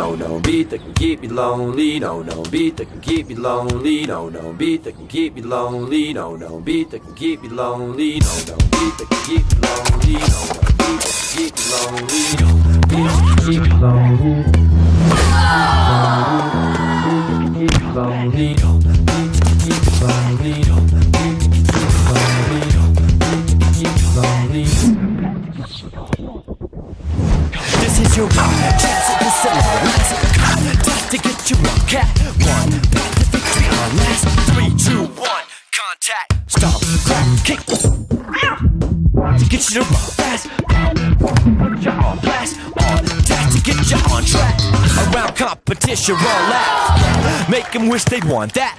No, no beat that can keep me lonely. No, no beat that can keep me lonely. No, no beat that can keep me lonely. No, no beat that can keep me lonely. No, no beat that can keep me lonely. No, no beat that can keep me lonely. No, no beat that can keep me lonely. This is your chance you on cat one. Back to victory on last three, two, one. Contact. Stomp, crack, kick. To get you to run fast. You on blast. On task to get you on track. Around competition, roll out. Make them wish they'd want that.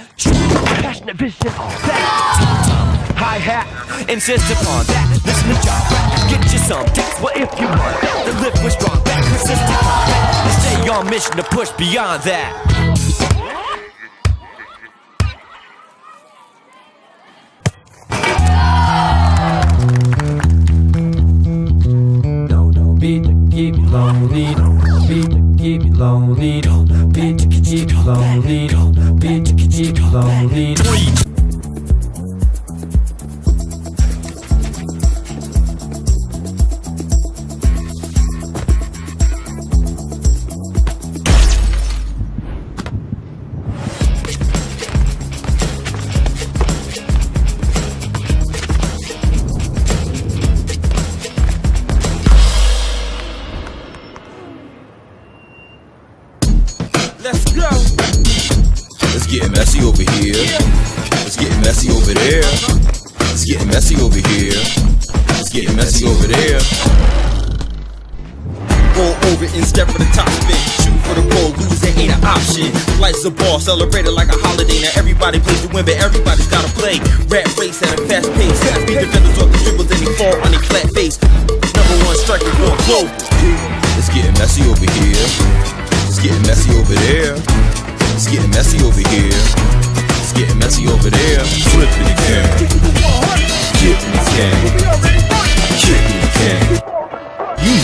Passionate vision all that. Hi hat, insist upon that. Listen to rap, get you some text. Well, if you want that, then live with strong and stay on mission to push beyond that. No, no beat that can keep me lonely. Beat that can keep me lonely. Beat that can keep me lonely. Beat that can keep me lonely. Let's go. Let's get messy over here. Let's get messy over there. Let's get messy over here. Let's get messy over there. Roll over and step for the top spin. Shoot for the goal, lose it ain't an option. Life's a ball, celebrate it like a holiday. Now everybody plays to win, but everybody's gotta play. Rat race at a fast pace. Be defenders off the dribbles, then they fall on their flat face. Number one striker going global. Let's get messy over here. Let's get messy over there. It's getting messy over here. It's getting messy over there. Flipping the again. Getting game. Kicking again. You